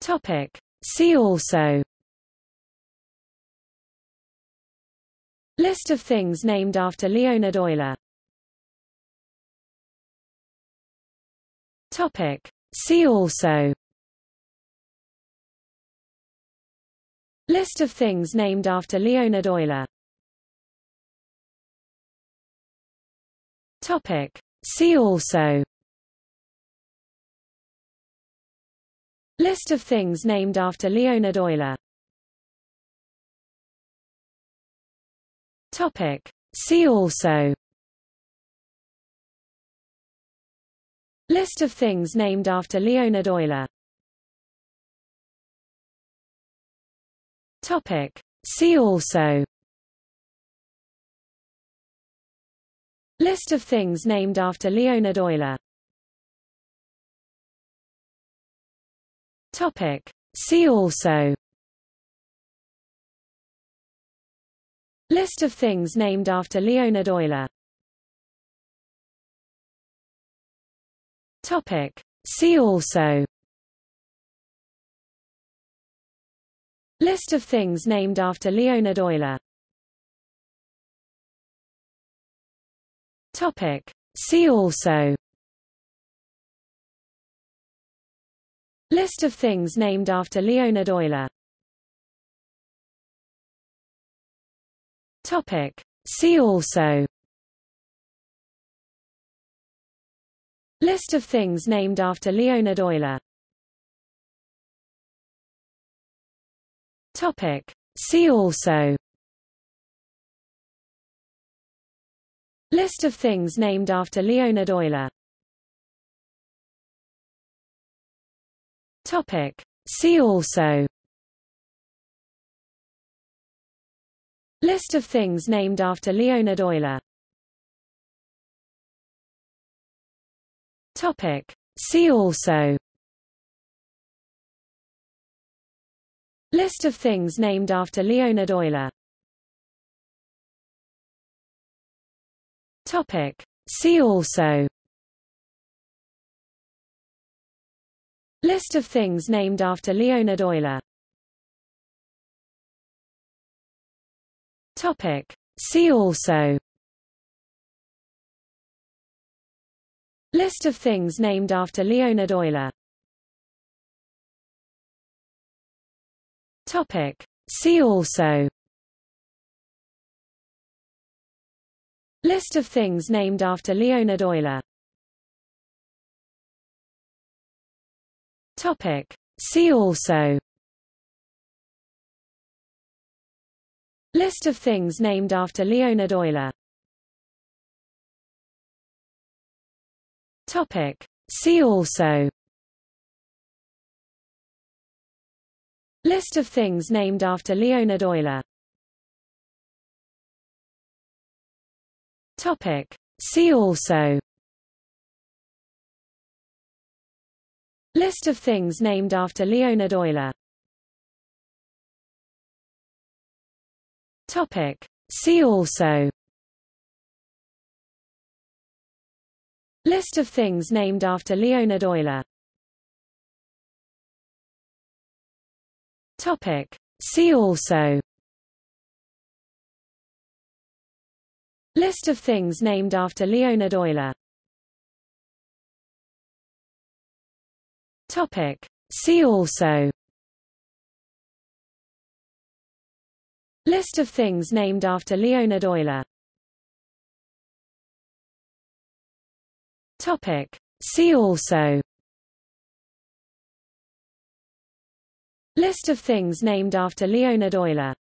Topic. See also List of things named after Leonhard Euler Topic. See also List of things named after Leonhard Euler Topic. See also List of things named after Leonhard Euler. Topic. See also. List of things named after Leonhard Euler. Topic. See also. List of things named after Leonhard Euler Topic. See also List of things named after Leonhard Euler Topic. See also List of things named after Leonhard Euler Topic. See also List of things named after Leonhard Euler. Topic. See also. List of things named after Leonhard Euler. Topic. See also. List of things named after Leonhard Euler Topic. See also List of things named after Leonhard Euler Topic. See also List of things named after Leonhard Euler Topic. See also List of things named after Leonhard Euler. Topic. See also. List of things named after Leonhard Euler. Topic. See also. List of things named after Leonhard Euler Topic. See also List of things named after Leonhard Euler Topic. See also List of things named after Leonhard Euler Topic. See also List of things named after Leonhard Euler. Topic. See also. List of things named after Leonhard Euler. Topic. See also. List of things named after Leonhard Euler Topic. See also List of things named after Leonhard Euler Topic. See also List of things named after Leonhard Euler